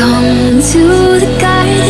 come to the garden